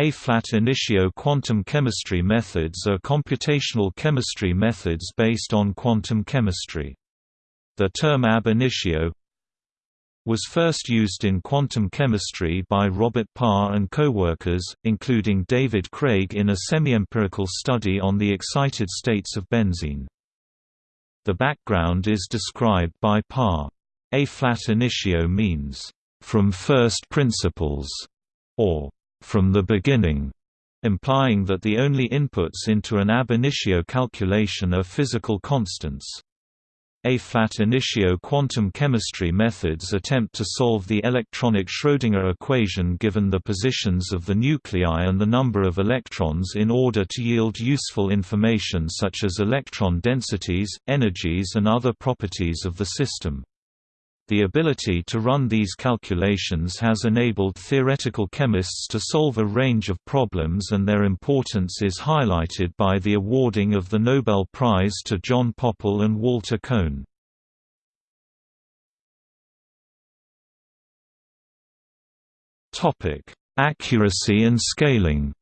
A-flat initio quantum chemistry methods are computational chemistry methods based on quantum chemistry. The term ab initio was first used in quantum chemistry by Robert Parr and co-workers, including David Craig in a semi-empirical study on the excited states of benzene. The background is described by Parr. A flat initio means, "...from first principles", or "...from the beginning", implying that the only inputs into an ab initio calculation are physical constants. A-flat initio quantum chemistry methods attempt to solve the electronic Schrödinger equation given the positions of the nuclei and the number of electrons in order to yield useful information such as electron densities, energies and other properties of the system. The ability to run these calculations has enabled theoretical chemists to solve a range of problems and their importance is highlighted by the awarding of the Nobel Prize to John Pople and Walter Kohn. Accuracy and scaling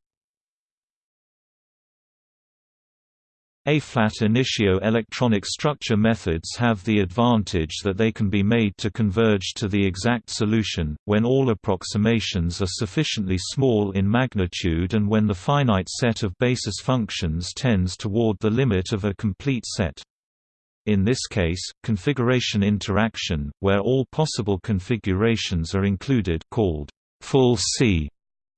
A-flat initio electronic structure methods have the advantage that they can be made to converge to the exact solution, when all approximations are sufficiently small in magnitude and when the finite set of basis functions tends toward the limit of a complete set. In this case, configuration interaction, where all possible configurations are included called full C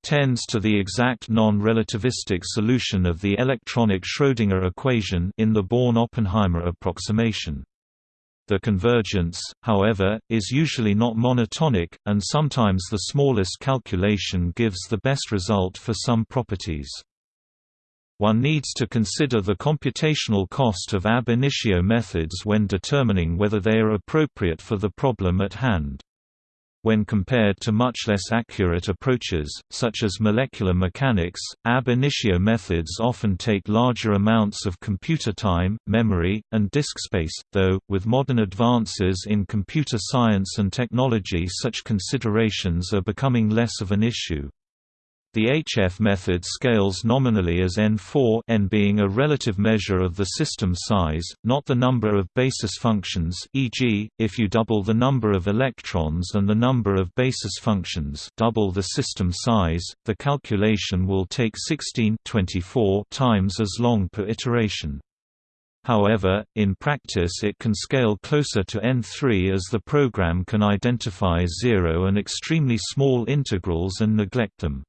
tends to the exact non-relativistic solution of the electronic Schrödinger equation in the Born-Oppenheimer approximation. The convergence, however, is usually not monotonic, and sometimes the smallest calculation gives the best result for some properties. One needs to consider the computational cost of ab initio methods when determining whether they are appropriate for the problem at hand. When compared to much less accurate approaches, such as molecular mechanics, ab initio methods often take larger amounts of computer time, memory, and disk space, though, with modern advances in computer science and technology such considerations are becoming less of an issue. The HF method scales nominally as n4 n being a relative measure of the system size, not the number of basis functions e.g., if you double the number of electrons and the number of basis functions double the system size, the calculation will take 16 24 times as long per iteration. However, in practice it can scale closer to n3 as the program can identify zero and extremely small integrals and neglect them.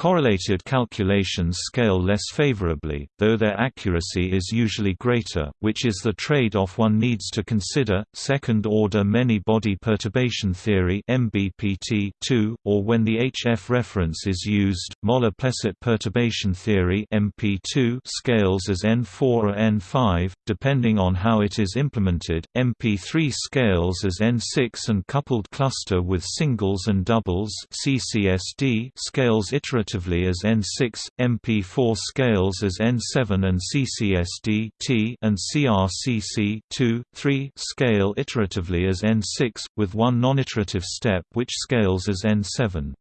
Correlated calculations scale less favorably, though their accuracy is usually greater, which is the trade-off one needs to consider. Second-order many-body perturbation theory (MBPT) 2, or when the HF reference is used, Moller-Plesset perturbation theory (MP2) scales as N4 or N5, depending on how it is implemented. MP3 scales as N6 and coupled cluster with singles and doubles (CCSD) scales iteratively respectively as N6, MP4 scales as N7 and CCSD T and CRCC 2, 3 scale iteratively as N6, with one non-iterative step which scales as N7.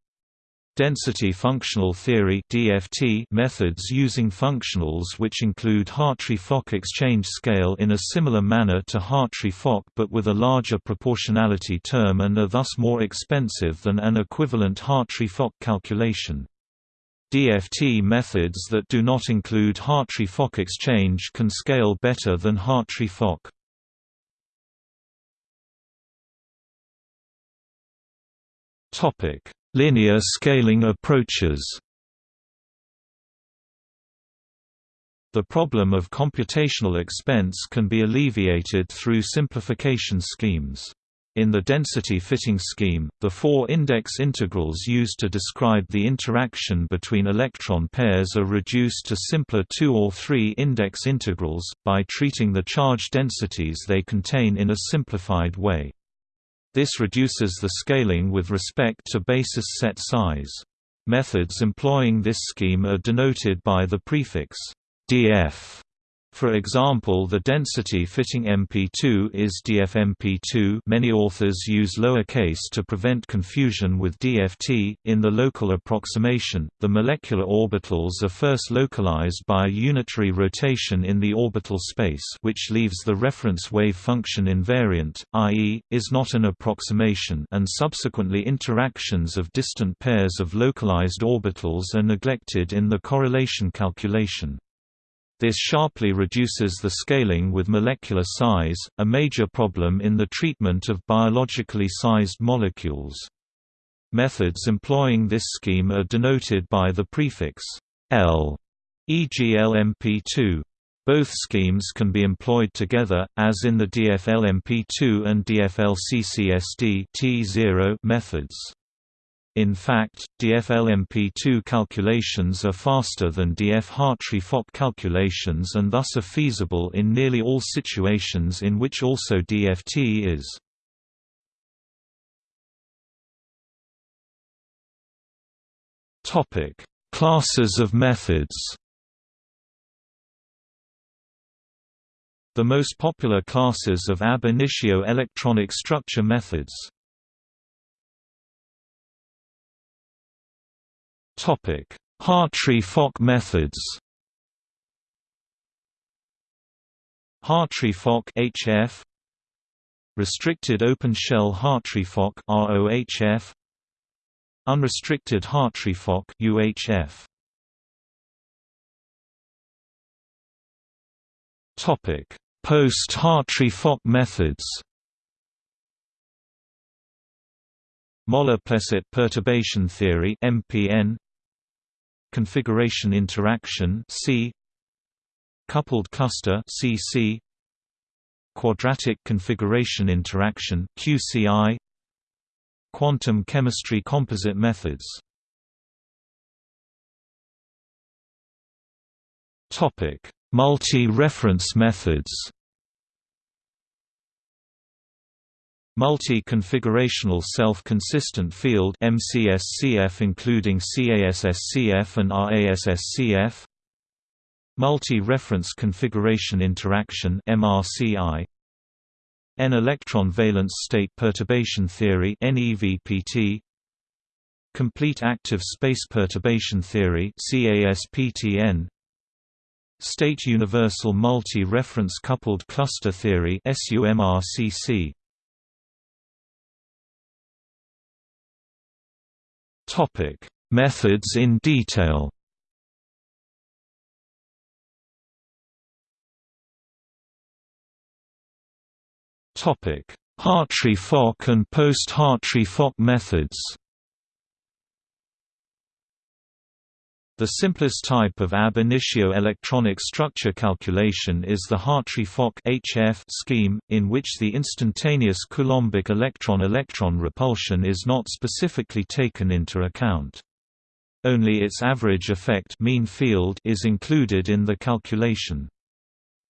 Density functional theory (DFT) methods using functionals which include Hartree-Fock exchange scale in a similar manner to Hartree-Fock but with a larger proportionality term and are thus more expensive than an equivalent Hartree-Fock calculation. DFT methods that do not include Hartree-Fock exchange can scale better than Hartree-Fock. Linear scaling approaches The problem of computational expense can be alleviated through simplification schemes. In the density fitting scheme, the four index integrals used to describe the interaction between electron pairs are reduced to simpler two or three index integrals, by treating the charge densities they contain in a simplified way. This reduces the scaling with respect to basis set size. Methods employing this scheme are denoted by the prefix df For example the density-fitting MP2 is DFMP2 many authors use lowercase to prevent confusion with DFT. In the local approximation, the molecular orbitals are first localized by a unitary rotation in the orbital space which leaves the reference wave function invariant, i.e., is not an approximation and subsequently interactions of distant pairs of localized orbitals are neglected in the correlation calculation. This sharply reduces the scaling with molecular size, a major problem in the treatment of biologically sized molecules. Methods employing this scheme are denoted by the prefix L, e.g. LMP2. Both schemes can be employed together, as in the DFLMP2 and DFLCCSD methods. In fact, DFLMP2 calculations are faster than DF-Hartree-Fock calculations and thus are feasible in nearly all situations in which also DFT is. Topic: Classes of methods The most popular classes of ab initio electronic structure methods Hartree-Fock methods. Hartree-Fock HF Restricted open shell Hartree-Fock ROHF Unrestricted Hartree-Fock UHF Topic: Post-Hartree-Fock methods. Moller-Plesset perturbation theory (MPN) configuration interaction C coupled cluster CC quadratic configuration interaction QCI quantum chemistry composite methods. Topic multi-reference methods Multi-configurational self-consistent field MCSCF including CASSCF and RASSCF Multi-reference configuration interaction MRCI N-electron valence state perturbation theory NEVPT Complete active space perturbation theory CASPTN State universal multi-reference coupled cluster theory SUMRCC Topic: Methods in detail. Topic: Hartree-Fock and post-Hartree-Fock methods. The simplest type of ab initio electronic structure calculation is the Hartree-Fock scheme, in which the instantaneous Coulombic electron-electron repulsion is not specifically taken into account. Only its average effect mean field is included in the calculation.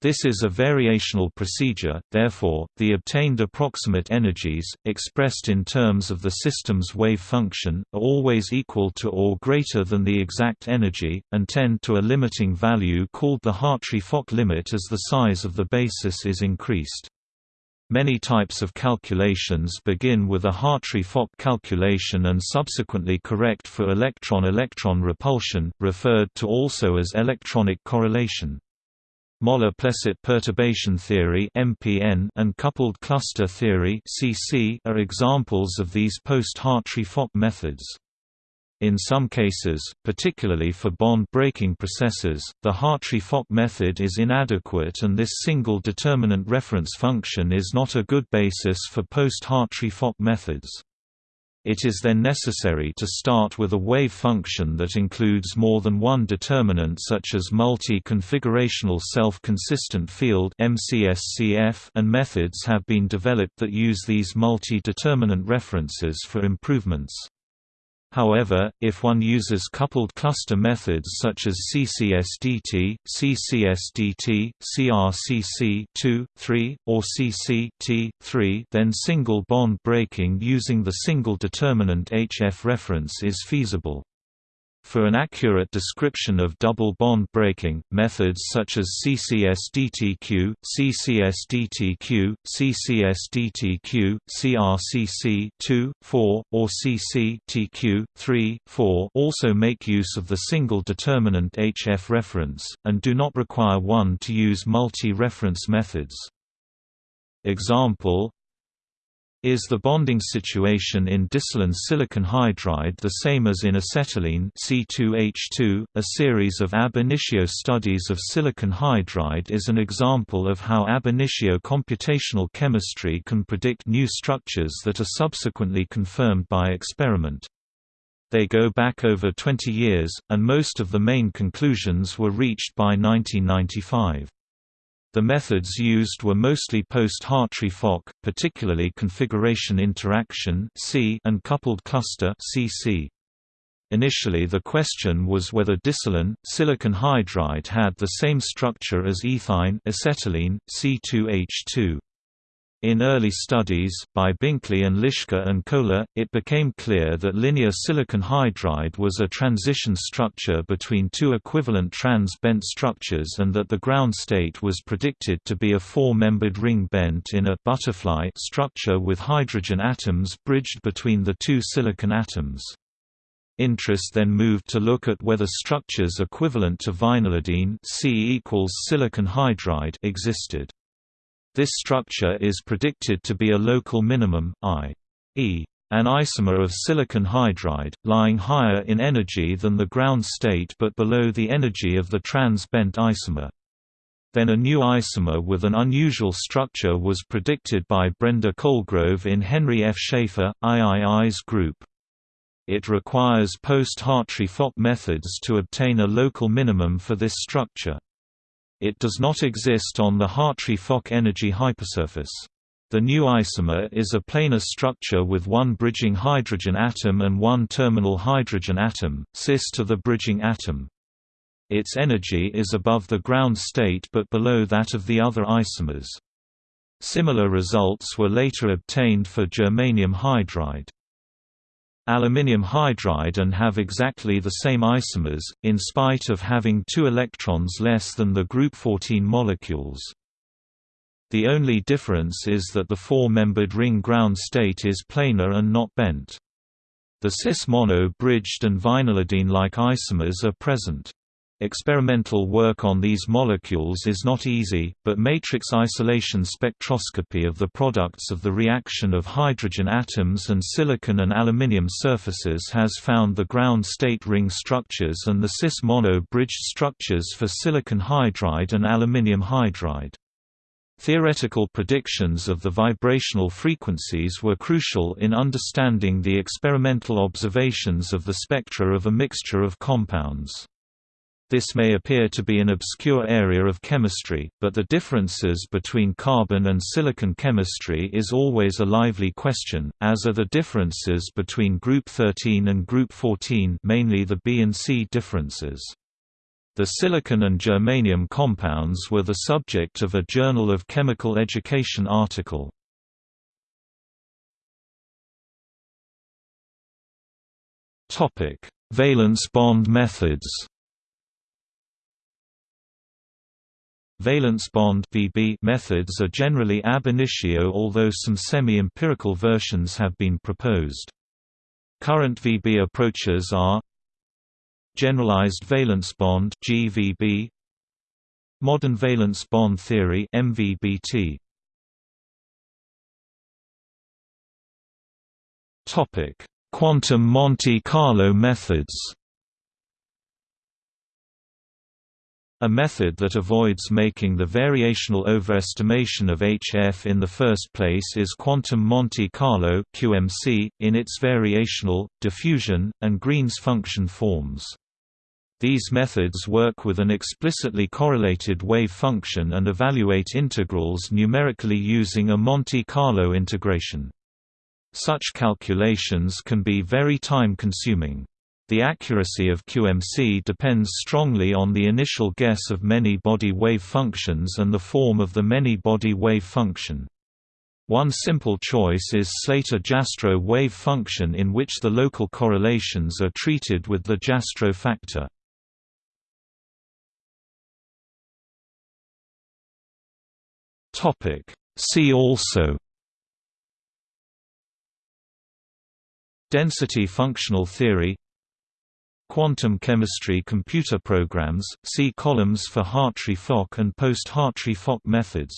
This is a variational procedure, therefore, the obtained approximate energies, expressed in terms of the system's wave function, are always equal to or greater than the exact energy, and tend to a limiting value called the Hartree-Fock limit as the size of the basis is increased. Many types of calculations begin with a Hartree-Fock calculation and subsequently correct for electron-electron repulsion, referred to also as electronic correlation. Moller-Plesset perturbation theory (MPN) and coupled cluster theory (CC) are examples of these post-Hartree-Fock methods. In some cases, particularly for bond-breaking processes, the Hartree-Fock method is inadequate and this single determinant reference function is not a good basis for post-Hartree-Fock methods. It is then necessary to start with a wave function that includes more than one determinant such as multi-configurational self-consistent field and methods have been developed that use these multi-determinant references for improvements. However, if one uses coupled cluster methods such as CCSDT, CCSDT, CRCC2, 3, or CC-T3, then single bond breaking using the single determinant HF reference is feasible. For an accurate description of double bond breaking, methods such as CCSDTQ, CCSDTQ, CCSDTQ, CRCC 2, 4, or CCTQ 3, 4 also make use of the single determinant HF reference, and do not require one to use multi-reference methods. Example is the bonding situation in disilyne silicon hydride the same as in acetylene C2H2? A series of ab initio studies of silicon hydride is an example of how ab initio computational chemistry can predict new structures that are subsequently confirmed by experiment. They go back over 20 years, and most of the main conclusions were reached by 1995. The methods used were mostly post-Hartree-Fock, particularly configuration interaction and coupled cluster. Initially the question was whether disilyne, silicon hydride had the same structure as ethyne acetylene, C2H2. In early studies, by Binkley and Lischka and Kohler, it became clear that linear silicon hydride was a transition structure between two equivalent trans-bent structures and that the ground state was predicted to be a four-membered ring bent in a butterfly structure with hydrogen atoms bridged between the two silicon atoms. Interest then moved to look at whether structures equivalent to vinylidene existed. This structure is predicted to be a local minimum, i.e. an isomer of silicon hydride, lying higher in energy than the ground state but below the energy of the trans-bent isomer. Then a new isomer with an unusual structure was predicted by Brenda Colegrove in Henry F. Schaefer, III's group. It requires post-Hartree-Fock methods to obtain a local minimum for this structure. It does not exist on the Hartree-Fock energy hypersurface. The new isomer is a planar structure with one bridging hydrogen atom and one terminal hydrogen atom, cis to the bridging atom. Its energy is above the ground state but below that of the other isomers. Similar results were later obtained for germanium hydride aluminium hydride and have exactly the same isomers, in spite of having two electrons less than the group 14 molecules. The only difference is that the four-membered ring ground state is planar and not bent. The cis-mono bridged and vinylidene-like isomers are present. Experimental work on these molecules is not easy, but matrix isolation spectroscopy of the products of the reaction of hydrogen atoms and silicon and aluminium surfaces has found the ground state ring structures and the cis-mono bridged structures for silicon hydride and aluminium hydride. Theoretical predictions of the vibrational frequencies were crucial in understanding the experimental observations of the spectra of a mixture of compounds. This may appear to be an obscure area of chemistry, but the differences between carbon and silicon chemistry is always a lively question, as are the differences between group 13 and group 14 mainly the B and C differences. The silicon and germanium compounds were the subject of a Journal of Chemical Education article. Topic: Valence bond methods Valence bond (VB) methods are generally ab initio although some semi-empirical versions have been proposed. Current VB approaches are Generalized valence bond (GVB), Modern valence bond theory (MVBT). Topic: Quantum Monte Carlo methods. A method that avoids making the variational overestimation of HF in the first place is quantum Monte Carlo (QMC) in its variational, diffusion, and Green's function forms. These methods work with an explicitly correlated wave function and evaluate integrals numerically using a Monte Carlo integration. Such calculations can be very time-consuming. The accuracy of QMC depends strongly on the initial guess of many-body wave functions and the form of the many-body wave function. One simple choice is Slater-Jastrow wave function in which the local correlations are treated with the Jastrow factor. See also Density functional theory Quantum chemistry computer programs, see columns for Hartree-Fock and post-Hartree-Fock methods